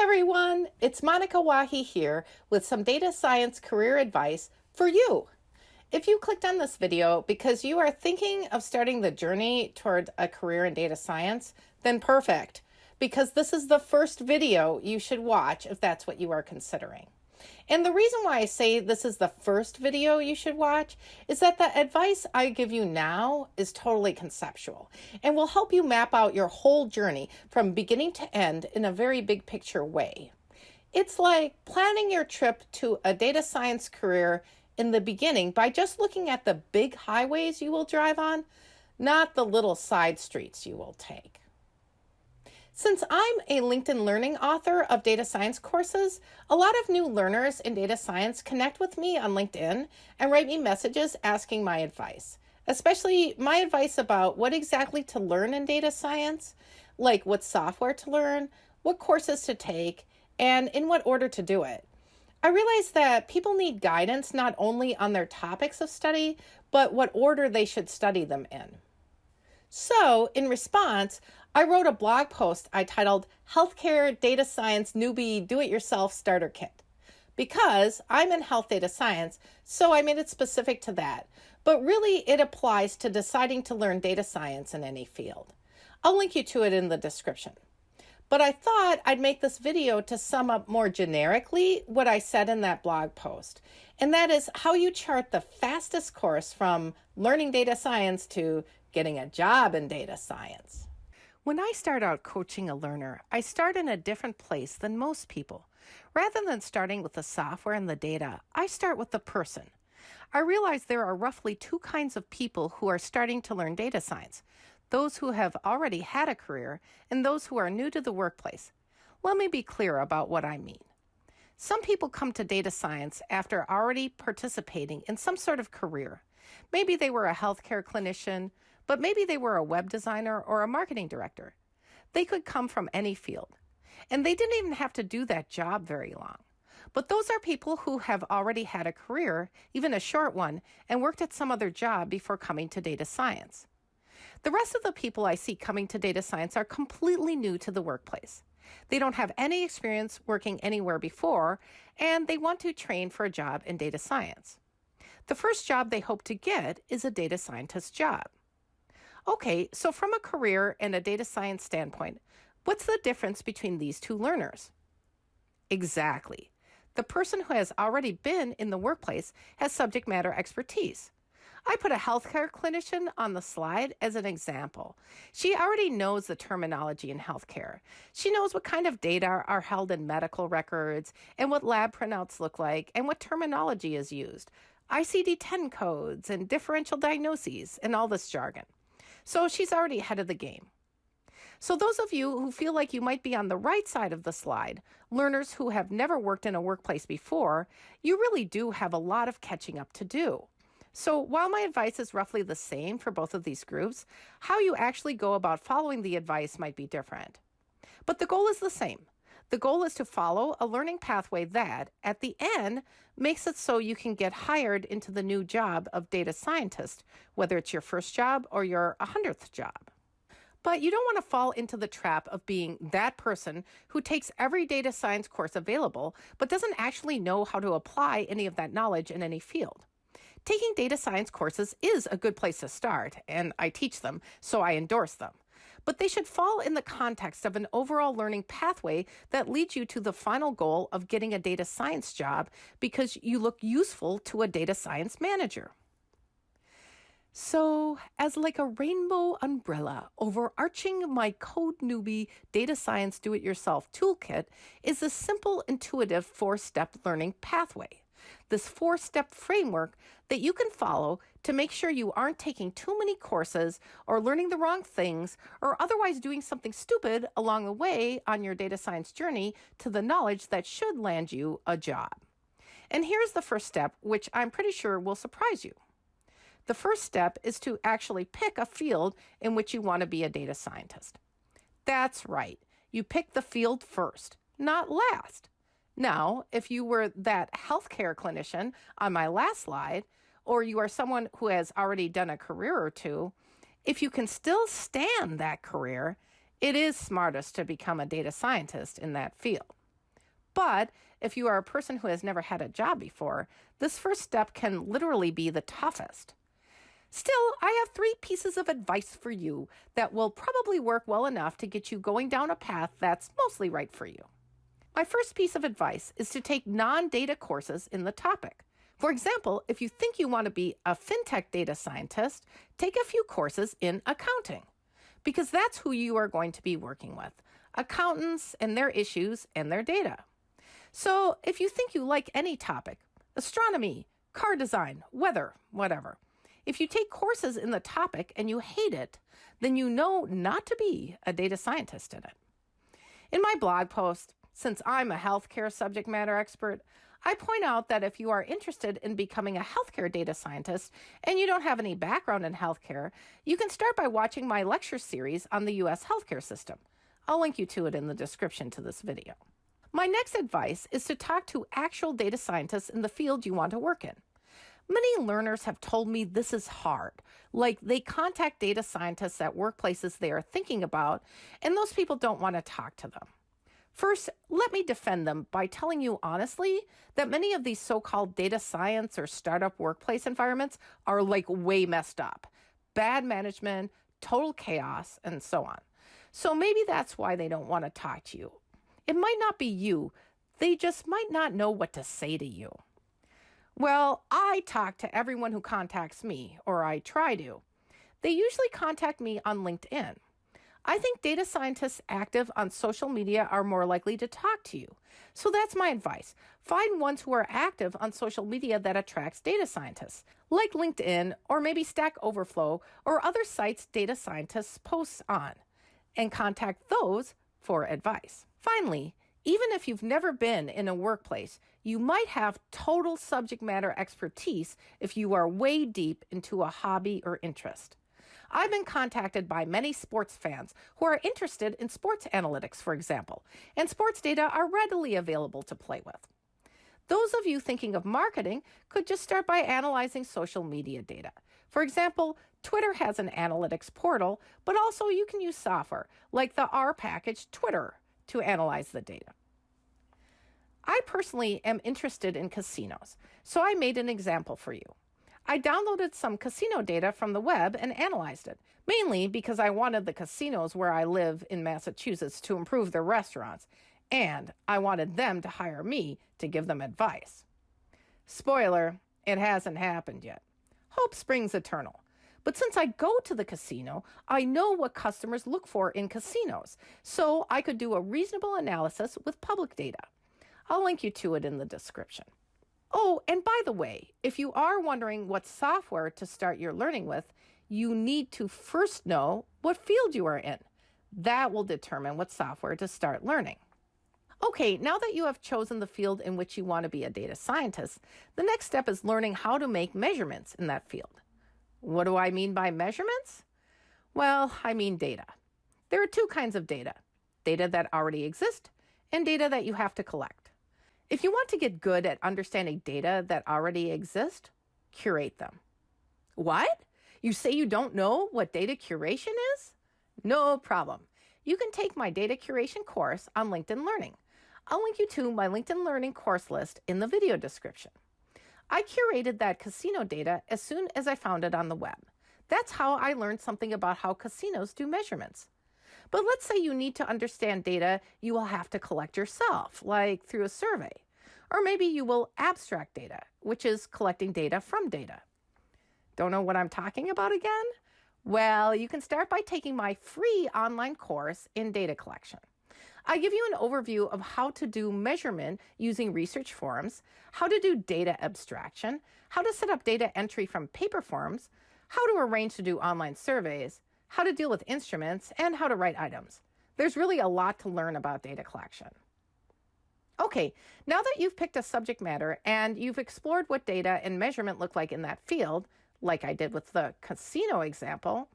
Everyone, it's Monika Wahi here with some data science career advice for you. If you clicked on this video because you are thinking of starting the journey toward a career in data science, then perfect, because this is the first video you should watch if that's what you are considering. And the reason why I say this is the first video you should watch is that the advice I give you now is totally conceptual and will help you map out your whole journey from beginning to end in a very big picture way. It's like planning your trip to a data science career in the beginning by just looking at the big highways you will drive on, not the little side streets you will take. Since I'm a LinkedIn Learning author of data science courses, a lot of new learners in data science connect with me on LinkedIn and write me messages asking my advice, especially my advice about what exactly to learn in data science, like what software to learn, what courses to take, and in what order to do it. I realize that people need guidance not only on their topics of study, but what order they should study them in. So, in response, I wrote a blog post I titled Healthcare Data Science Newbie Do It Yourself Starter Kit. Because I'm in health data science, so I made it specific to that. But really, it applies to deciding to learn data science in any field. I'll link you to it in the description. But I thought I'd make this video to sum up more generically what I said in that blog post. And that is how you chart the fastest course from learning data science to getting a job in data science. When I start out coaching a learner, I start in a different place than most people. Rather than starting with the software and the data, I start with the person. I realize there are roughly two kinds of people who are starting to learn data science those who have already had a career and those who are new to the workplace. Let me be clear about what I mean. Some people come to data science after already participating in some sort of career. Maybe they were a healthcare clinician, but maybe they were a web designer or a marketing director. They could come from any field. And they didn't even have to do that job very long. But those are people who have already had a career, even a short one, and worked at some other job before coming to data science. The rest of the people I see coming to data science are completely new to the workplace. They don't have any experience working anywhere before, and they want to train for a job in data science. The first job they hope to get is a data scientist job. Okay, so from a career and a data science standpoint, what's the difference between these two learners? Exactly. The person who has already been in the workplace has subject matter expertise. I put a healthcare clinician on the slide as an example. She already knows the terminology in healthcare. She knows what kind of data are held in medical records and what lab printouts look like and what terminology is used. ICD 10 codes and differential diagnoses and all this jargon. So she's already ahead of the game. So, those of you who feel like you might be on the right side of the slide, learners who have never worked in a workplace before, you really do have a lot of catching up to do. So, while my advice is roughly the same for both of these groups, how you actually go about following the advice might be different. But the goal is the same the goal is to follow a learning pathway that, at the end, makes it so you can get hired into the new job of data scientist, whether it's your first job or your 100th job. But you don't want to fall into the trap of being that person who takes every data science course available, but doesn't actually know how to apply any of that knowledge in any field. Taking data science courses is a good place to start, and I teach them, so I endorse them but they should fall in the context of an overall learning pathway that leads you to the final goal of getting a data science job because you look useful to a data science manager. So, as like a rainbow umbrella overarching my Code Newbie Data Science Do It Yourself toolkit is a simple, intuitive four step learning pathway this four step framework that you can follow to make sure you aren't taking too many courses or learning the wrong things or otherwise doing something stupid along the way on your data science journey to the knowledge that should land you a job. And here's the first step, which I'm pretty sure will surprise you. The first step is to actually pick a field in which you want to be a data scientist. That's right, you pick the field first, not last. Now, if you were that healthcare clinician on my last slide, or you are someone who has already done a career or two, if you can still stand that career, it is smartest to become a data scientist in that field. But if you are a person who has never had a job before, this first step can literally be the toughest. Still, I have three pieces of advice for you that will probably work well enough to get you going down a path that's mostly right for you. My first piece of advice is to take non data courses in the topic. For example, if you think you want to be a fintech data scientist, take a few courses in accounting because that's who you are going to be working with accountants and their issues and their data. So if you think you like any topic, astronomy, car design, weather, whatever, if you take courses in the topic and you hate it, then you know not to be a data scientist in it. In my blog post, since I'm a healthcare subject matter expert, I point out that if you are interested in becoming a healthcare data scientist and you don't have any background in healthcare, you can start by watching my lecture series on the U.S. healthcare system. I'll link you to it in the description to this video. My next advice is to talk to actual data scientists in the field you want to work in. Many learners have told me this is hard. Like they contact data scientists at workplaces they are thinking about, and those people don't want to talk to them. First, let me defend them by telling you honestly that many of these so called data science or startup workplace environments are like way messed up. Bad management, total chaos, and so on. So maybe that's why they don't want to talk to you. It might not be you, they just might not know what to say to you. Well, I talk to everyone who contacts me, or I try to. They usually contact me on LinkedIn. I think data scientists active on social media are more likely to talk to you. So that's my advice. Find ones who are active on social media that attracts data scientists, like LinkedIn or maybe Stack Overflow or other sites data scientists post on, and contact those for advice. Finally, even if you've never been in a workplace, you might have total subject matter expertise if you are way deep into a hobby or interest. I've been contacted by many sports fans who are interested in sports analytics, for example, and sports data are readily available to play with. Those of you thinking of marketing could just start by analyzing social media data. For example, Twitter has an analytics portal, but also you can use software like the R package Twitter to analyze the data. I personally am interested in casinos, so I made an example for you. I downloaded some casino data from the web and analyzed it, mainly because I wanted the casinos where I live in Massachusetts to improve their restaurants, and I wanted them to hire me to give them advice. Spoiler, it hasn't happened yet. Hope springs eternal. But since I go to the casino, I know what customers look for in casinos, so I could do a reasonable analysis with public data. I'll link you to it in the description. Oh, and by the way, if you are wondering what software to start your learning with, you need to first know what field you are in. That will determine what software to start learning. Okay, now that you have chosen the field in which you want to be a data scientist, the next step is learning how to make measurements in that field. What do I mean by measurements? Well, I mean data. There are two kinds of data data that already exist and data that you have to collect. If you want to get good at understanding data that already exist, curate them. What? You say you don't know what data curation is? No problem. You can take my data curation course on LinkedIn Learning. I'll link you to my LinkedIn Learning course list in the video description. I curated that casino data as soon as I found it on the web. That's how I learned something about how casinos do measurements. But let's say you need to understand data you will have to collect yourself, like through a survey. Or maybe you will abstract data, which is collecting data from data. Don't know what I'm talking about again? Well, you can start by taking my free online course in data collection. I give you an overview of how to do measurement using research forms, how to do data abstraction, how to set up data entry from paper forms, how to arrange to do online surveys, how to deal with instruments, and how to write items. There's really a lot to learn about data collection. Okay, now that you've picked a subject matter and you've explored what data and measurement look like in that field, like I did with the casino example,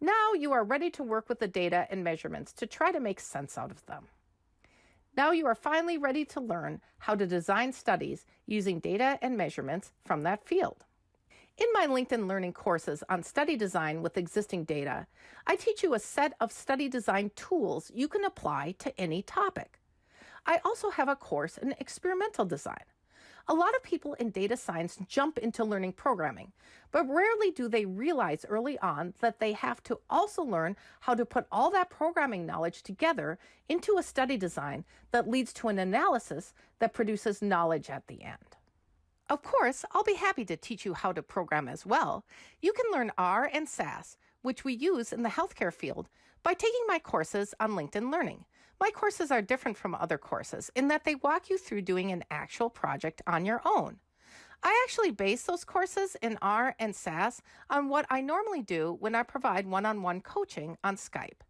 now you are ready to work with the data and measurements to try to make sense out of them. Now you are finally ready to learn how to design studies using data and measurements from that field. In my LinkedIn Learning courses on study design with existing data, I teach you a set of study design tools you can apply to any topic. I also have a course in experimental design. A lot of people in data science jump into learning programming, but rarely do they realize early on that they have to also learn how to put all that programming knowledge together into a study design that leads to an analysis that produces knowledge at the end. Of course, I'll be happy to teach you how to program as well. You can learn R and SAS, which we use in the healthcare field, by taking my courses on LinkedIn Learning. My courses are different from other courses in that they walk you through doing an actual project on your own. I actually base those courses in R and SAS on what I normally do when I provide one on one coaching on Skype.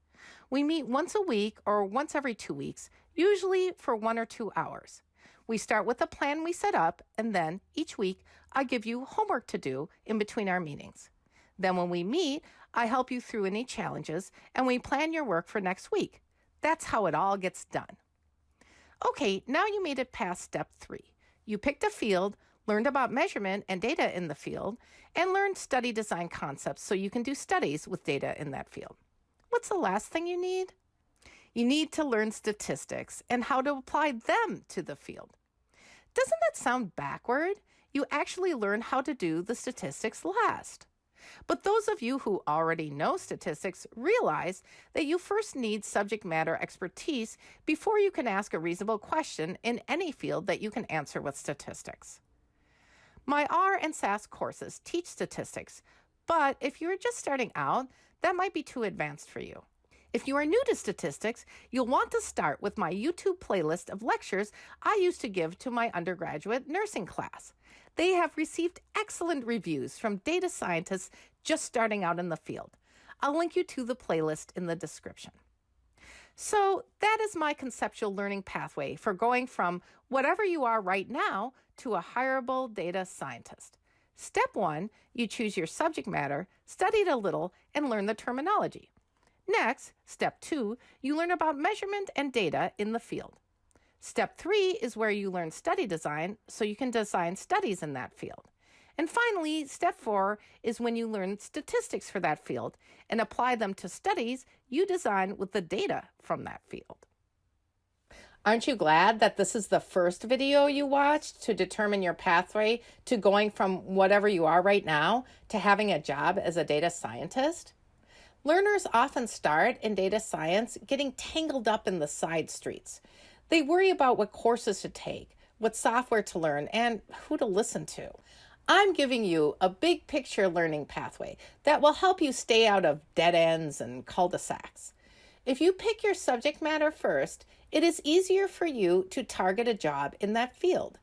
We meet once a week or once every two weeks, usually for one or two hours. We start with a plan we set up, and then each week I give you homework to do in between our meetings. Then, when we meet, I help you through any challenges and we plan your work for next week. That's how it all gets done. Okay, now you made it past step three. You picked a field, learned about measurement and data in the field, and learned study design concepts so you can do studies with data in that field. What's the last thing you need? You need to learn statistics and how to apply them to the field. Doesn't that sound backward? You actually learn how to do the statistics last. But those of you who already know statistics realize that you first need subject matter expertise before you can ask a reasonable question in any field that you can answer with statistics. My R and SAS courses teach statistics, but if you're just starting out, that might be too advanced for you. If you are new to statistics, you'll want to start with my YouTube playlist of lectures I used to give to my undergraduate nursing class. They have received excellent reviews from data scientists just starting out in the field. I'll link you to the playlist in the description. So, that is my conceptual learning pathway for going from whatever you are right now to a hireable data scientist. Step one, you choose your subject matter, study it a little, and learn the terminology. Next, step two, you learn about measurement and data in the field. Step three is where you learn study design so you can design studies in that field. And finally, step four is when you learn statistics for that field and apply them to studies you design with the data from that field. Aren't you glad that this is the first video you watched to determine your pathway to going from whatever you are right now to having a job as a data scientist? Learners often start in data science getting tangled up in the side streets. They worry about what courses to take, what software to learn, and who to listen to. I'm giving you a big picture learning pathway that will help you stay out of dead ends and cul de sacs. If you pick your subject matter first, it is easier for you to target a job in that field.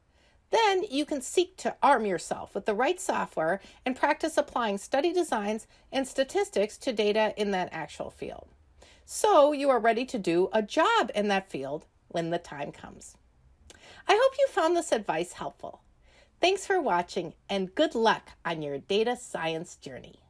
Then you can seek to arm yourself with the right software and practice applying study designs and statistics to data in that actual field. So you are ready to do a job in that field when the time comes. I hope you found this advice helpful. Thanks for watching and good luck on your data science journey.